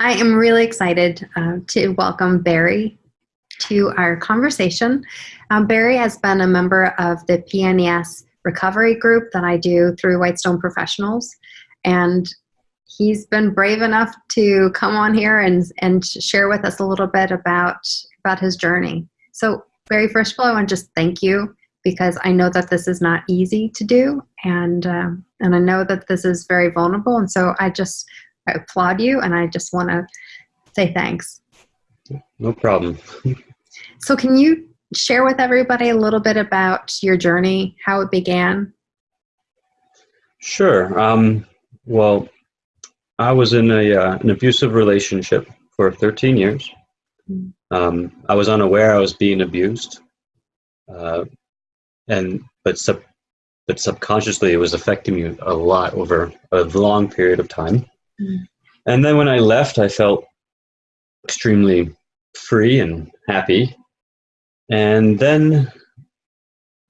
I am really excited uh, to welcome Barry to our conversation. Um, Barry has been a member of the PNES recovery group that I do through Whitestone Professionals, and he's been brave enough to come on here and, and share with us a little bit about, about his journey. So Barry, first of all, I want to just thank you because I know that this is not easy to do, and um, and I know that this is very vulnerable, and so I just I applaud you, and I just want to say thanks. No problem. so, can you share with everybody a little bit about your journey, how it began? Sure. Um, well, I was in a uh, an abusive relationship for 13 years. Mm. Um, I was unaware I was being abused, uh, and but sub, but subconsciously it was affecting me a lot over a long period of time. And then when I left, I felt extremely free and happy. And then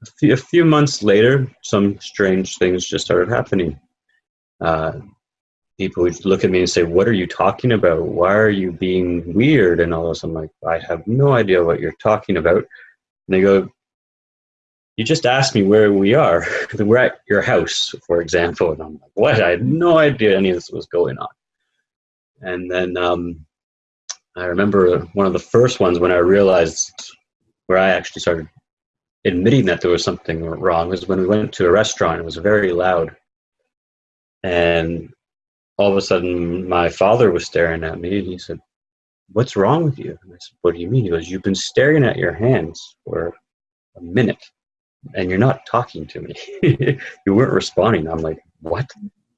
a few, a few months later, some strange things just started happening. Uh, people would look at me and say, What are you talking about? Why are you being weird? And all this. I'm like, I have no idea what you're talking about. And they go, You just asked me where we are. We're at your house, for example. And I'm like, What? I had no idea any of this was going on. And then um, I remember one of the first ones when I realized where I actually started admitting that there was something wrong was when we went to a restaurant. It was very loud. And all of a sudden my father was staring at me and he said, What's wrong with you? And I said, What do you mean? He goes, You've been staring at your hands for a minute and you're not talking to me. you weren't responding. I'm like, What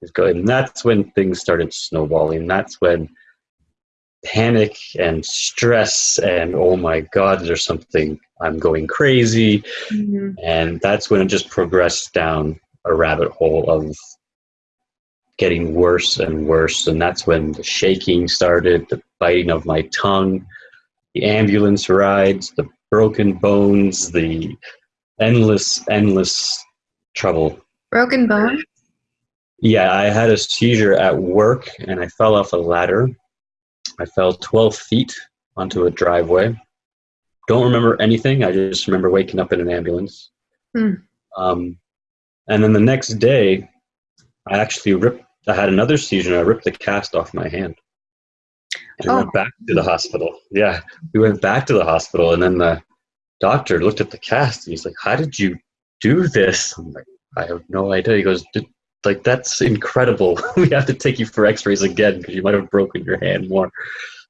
is going? And that's when things started snowballing. That's when panic and stress and oh my God, there's something, I'm going crazy. Mm-hmm. And that's when it just progressed down a rabbit hole of getting worse and worse. And that's when the shaking started, the biting of my tongue, the ambulance rides, the broken bones, the endless, endless trouble. Broken bone? Yeah, I had a seizure at work and I fell off a ladder. I fell 12 feet onto a driveway. Don't remember anything. I just remember waking up in an ambulance. Hmm. Um, and then the next day, I actually ripped I had another seizure and I ripped the cast off my hand. And oh. went back to the hospital. Yeah, we went back to the hospital, and then the doctor looked at the cast and he's like, "How did you do this?" I'm like, "I have no idea." He goes, "Like that's incredible. we have to take you for X-rays again because you might have broken your hand more."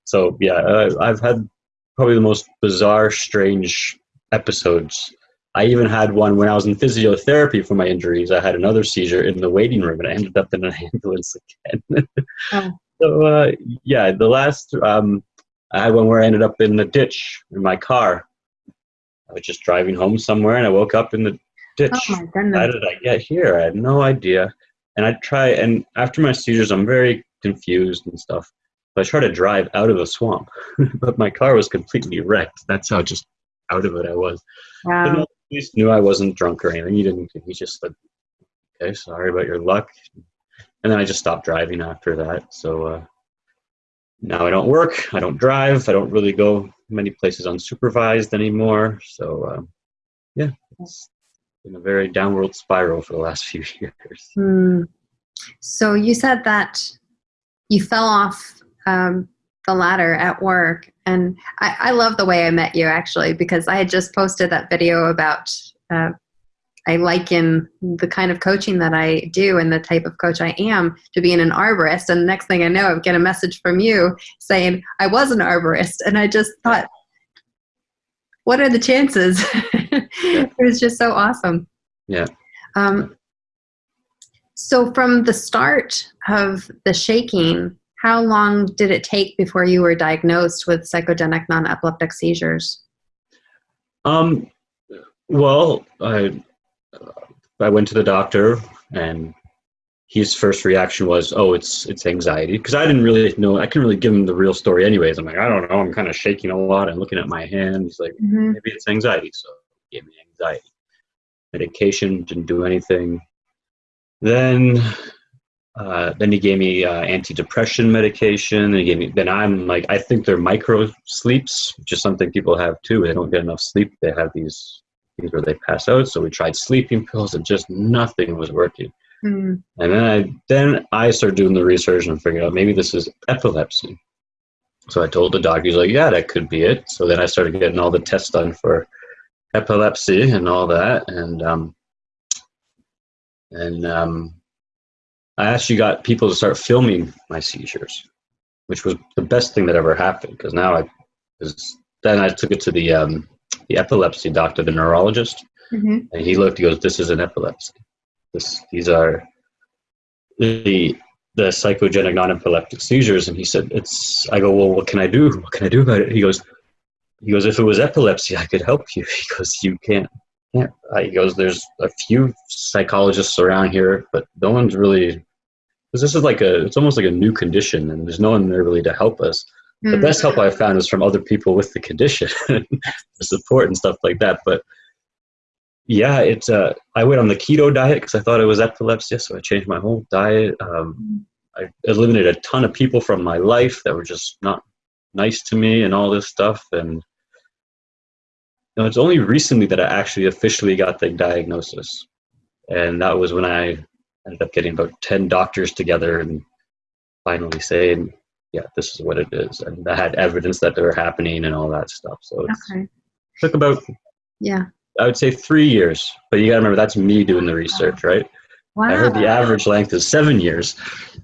So yeah, I've had probably the most bizarre, strange episodes I even had one when I was in physiotherapy for my injuries. I had another seizure in the waiting room, and I ended up in an ambulance again. oh. So uh, yeah, the last um, I had one where I ended up in the ditch in my car. I was just driving home somewhere, and I woke up in the ditch. Oh my goodness! How did I get here? I had no idea. And I try, and after my seizures, I'm very confused and stuff. But I try to drive out of the swamp, but my car was completely wrecked. That's how just out of it I was. Wow least knew I wasn't drunk or anything. He didn't. He just said, "Okay, sorry about your luck," and then I just stopped driving after that. So uh, now I don't work. I don't drive. I don't really go many places unsupervised anymore. So uh, yeah, it's been a very downward spiral for the last few years. Mm. So you said that you fell off um, the ladder at work. And I, I, love the way I met you actually, because I had just posted that video about, uh, I liken the kind of coaching that I do and the type of coach I am to being an arborist. And the next thing I know, I get a message from you saying I was an arborist. And I just thought, what are the chances? it was just so awesome. Yeah. Um, so from the start of the shaking, how long did it take before you were diagnosed with psychogenic non-epileptic seizures? Um, well, I, I went to the doctor and his first reaction was, "Oh, it's it's anxiety," because I didn't really know. I couldn't really give him the real story, anyways. I'm like, I don't know. I'm kind of shaking a lot and looking at my hand. He's like, mm-hmm. maybe it's anxiety. So he gave me anxiety medication. Didn't do anything. Then uh, then he gave me uh, antidepressant medication. He gave me. Then I'm like, I think they're micro sleeps, which is something people have too. They don't get enough sleep. They have these things where they pass out. So we tried sleeping pills, and just nothing was working. Mm. And then I then I started doing the research and figured out maybe this is epilepsy. So I told the doctor, he's like, yeah, that could be it. So then I started getting all the tests done for epilepsy and all that, and um, and um, I actually got people to start filming my seizures, which was the best thing that ever happened. Because now I, cause then I took it to the um, the epilepsy doctor, the neurologist, hmm and he looked. He goes, "This is an epilepsy. This these are the the psychogenic non-epileptic seizures." And he said, "It's." I go, "Well, what can I do? What can I do about it?" He goes, "He goes, if it was epilepsy, I could help you." He goes, "You can't." can't. I- He goes, "There's a few psychologists around here, but no one's really." Because this is like a, it's almost like a new condition, and there's no one there really to help us. The Mm. best help I've found is from other people with the condition, the support and stuff like that. But yeah, it's uh, I went on the keto diet because I thought it was epilepsy, so I changed my whole diet. Um, I eliminated a ton of people from my life that were just not nice to me and all this stuff. And you know, it's only recently that I actually officially got the diagnosis, and that was when I ended up getting about ten doctors together and finally saying, "Yeah, this is what it is," and I had evidence that they were happening and all that stuff. So it Okay. took about Yeah. I would say three years, but you got to remember that's me doing the research, right? Wow. I heard the average length is seven years,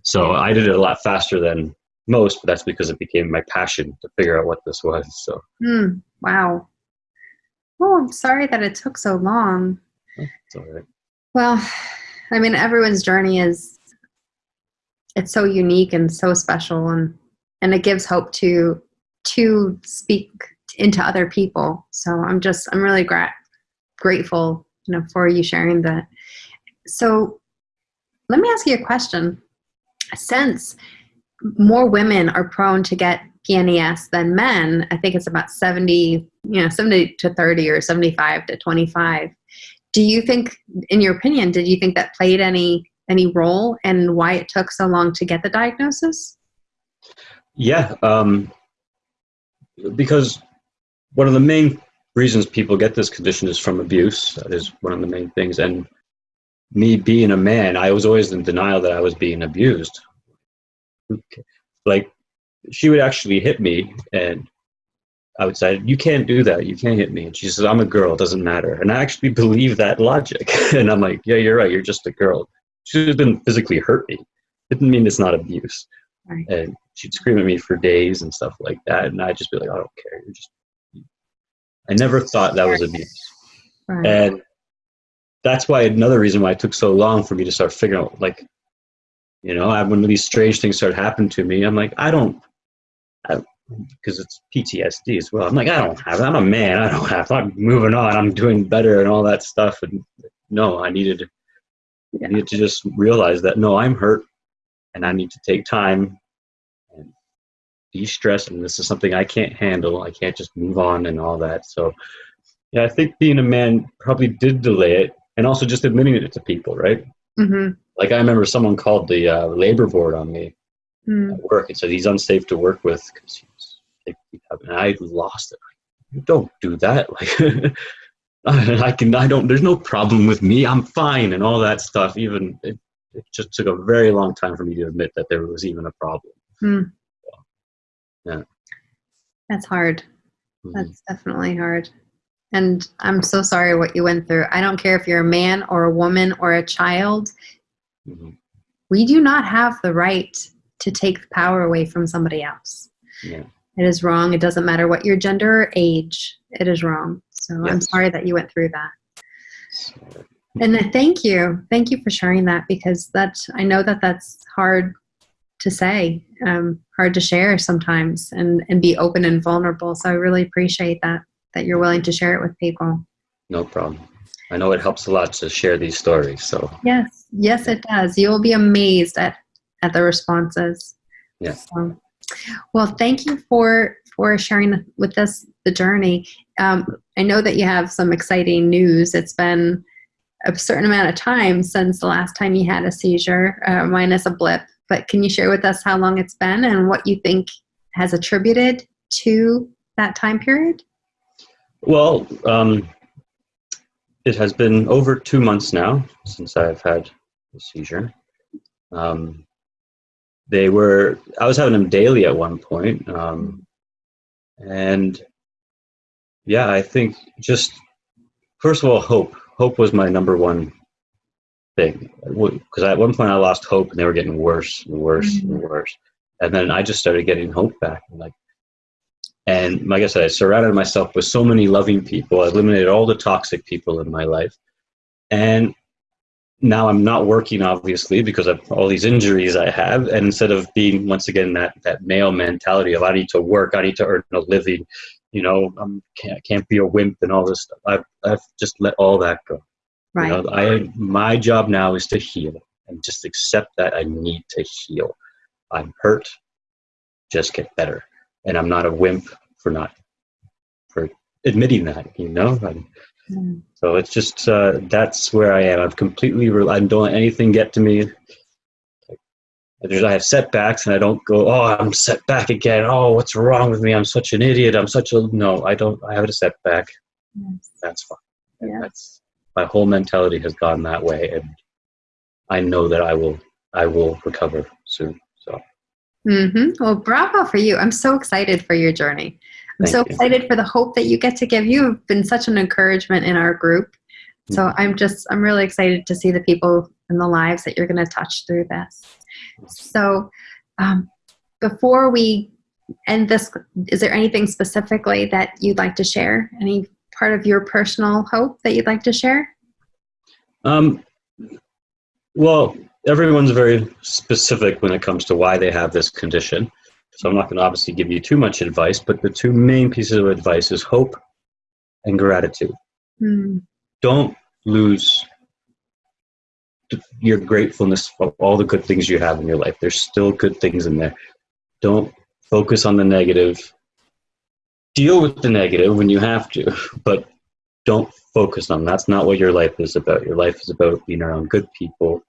so I did it a lot faster than most, but that's because it became my passion to figure out what this was. So Mm. Wow. Oh, I'm sorry that it took so long. it's all right. Well, I mean, everyone's journey is it's so unique and so special, and and it gives hope to to speak into other people. So I'm just I'm really gra- grateful, you know, for you sharing that. So let me ask you a question. Since more women are prone to get PNES than men, I think it's about 70, you know, 70 to 30 or 75 to 25 do you think in your opinion did you think that played any any role and why it took so long to get the diagnosis Yeah, um, because one of the main reasons people get this condition is from abuse. That is one of the main things. And me being a man, I was always in denial that I was being abused. Like, she would actually hit me, and I would say, You can't do that. You can't hit me. And she says, I'm a girl. It doesn't matter. And I actually believe that logic. and I'm like, Yeah, you're right. You're just a girl. She didn't physically hurt me. Didn't mean it's not abuse. Right. And she'd scream at me for days and stuff like that and i'd just be like i don't care. You're just i never thought that was abuse. Right. And that's why another reason why it took so long for me to start figuring out like you know I, when these strange things start happening to me i'm like i don't because it's ptsd as well. I'm like i don't have it. i'm a man. I don't have i'm moving on. I'm doing better and all that stuff. And no i needed Yeah. needed to just realize that no i'm hurt and i need to take time and de-stress and this is something i can't handle. I can't just move on and all that. So yeah i think being a man probably did delay it and also just admitting it to people right? Mm-hmm. like i remember someone called the uh, labor board on me mm. at work and said he's unsafe to work with because he's and i lost it. You don't do that. Like i can i don't there's no problem with me. I'm fine and all that stuff. Even it, it just took a very long time for me to admit that there was even a problem. Mm. Yeah. that's hard. Mhm. that's definitely hard. And i'm so sorry what you went through. I don't care if you're a man or a woman or a child. Mhm. we do not have the right to take the power away from somebody else. Yeah. It is wrong. It doesn't matter what your gender or age. It is wrong so i'm sorry that you went through that And thank you, thank you for sharing that because that I know that that's hard to say, um, hard to share sometimes, and and be open and vulnerable. So I really appreciate that that you're willing to share it with people. no problem i know it helps a lot to share these stories so Yes, yes, it does. You will be amazed at at the responses. Yeah. So, well, thank you for for sharing with us the journey. Um, I know that you have some exciting news. It's been a certain amount of time since the last time you had a seizure, uh, minus a blip. But can you share with us how long it's been and what you think has attributed to that time period? Well, um, it has been over two months now since I've had a seizure. Um, they were, I was having them daily at one point. Um, and yeah, I think just, first of all, hope. Hope was my number one thing. Because at one point I lost hope and they were getting worse and worse mm -hmm. and worse. And then I just started getting hope back. And like, and like I said, I surrounded myself with so many loving people. I eliminated all the toxic people in my life. And now I'm not working, obviously, because of all these injuries I have. And instead of being, once again, that, that male mentality of I need to work, I need to earn a living, you know, I can't, can't be a wimp and all this stuff. I've, I've just let all that go. Right. You know, I, my job now is to heal and just accept that I need to heal. I'm hurt, just get better and I'm not a wimp for not for admitting that, you know. Mm. So it's just uh, that's where I am. I've completely I don't let anything get to me. There's, I have setbacks, and I don't go, "Oh, I'm set back again. Oh, what's wrong with me? I'm such an idiot. I'm such a no." I don't. I have a setback. Yes. That's fine. Yes. That's my whole mentality has gone that way, and I know that I will. I will recover soon. So. Mm-hmm. Well, bravo for you. I'm so excited for your journey. I'm Thank so you. excited for the hope that you get to give. You have been such an encouragement in our group. So mm-hmm. I'm just, I'm really excited to see the people and the lives that you're going to touch through this. So um, before we end this, is there anything specifically that you'd like to share? Any part of your personal hope that you'd like to share? Um, well, everyone's very specific when it comes to why they have this condition. So I'm not going to obviously give you too much advice, but the two main pieces of advice is hope and gratitude. Mm. Don't lose your gratefulness for all the good things you have in your life. There's still good things in there. Don't focus on the negative. Deal with the negative when you have to, but don't focus on. That's not what your life is about. Your life is about being around good people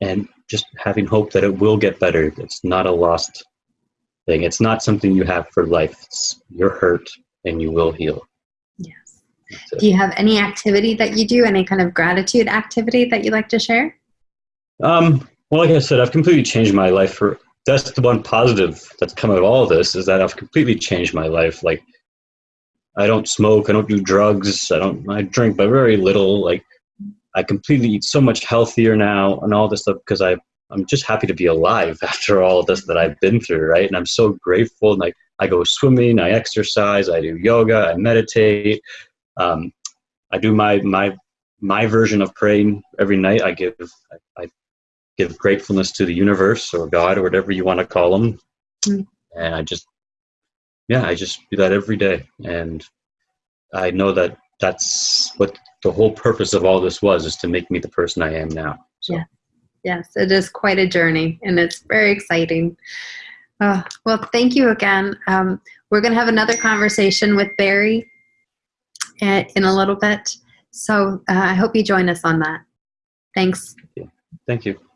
and just having hope that it will get better. It's not a lost thing. It's not something you have for life. It's, you're hurt and you will heal. Yes. Do you have any activity that you do, any kind of gratitude activity that you like to share? Um, well, like I said, I've completely changed my life for, that's the one positive that's come out of all of this is that I've completely changed my life. Like, I don't smoke, I don't do drugs, I don't, I drink, but very little. Like, I completely eat so much healthier now and all this stuff because I I'm just happy to be alive after all this that I've been through, right? And I'm so grateful. And I, I go swimming, I exercise, I do yoga, I meditate. Um, I do my my my version of praying every night. I give I, I give gratefulness to the universe or God or whatever you want to call them, mm. and I just yeah, I just do that every day, and I know that that's what the whole purpose of all this was is to make me the person I am now. So. Yeah. Yes, it is quite a journey and it's very exciting. Uh, well, thank you again. Um, we're going to have another conversation with Barry in a little bit. So uh, I hope you join us on that. Thanks. Thank you. Thank you.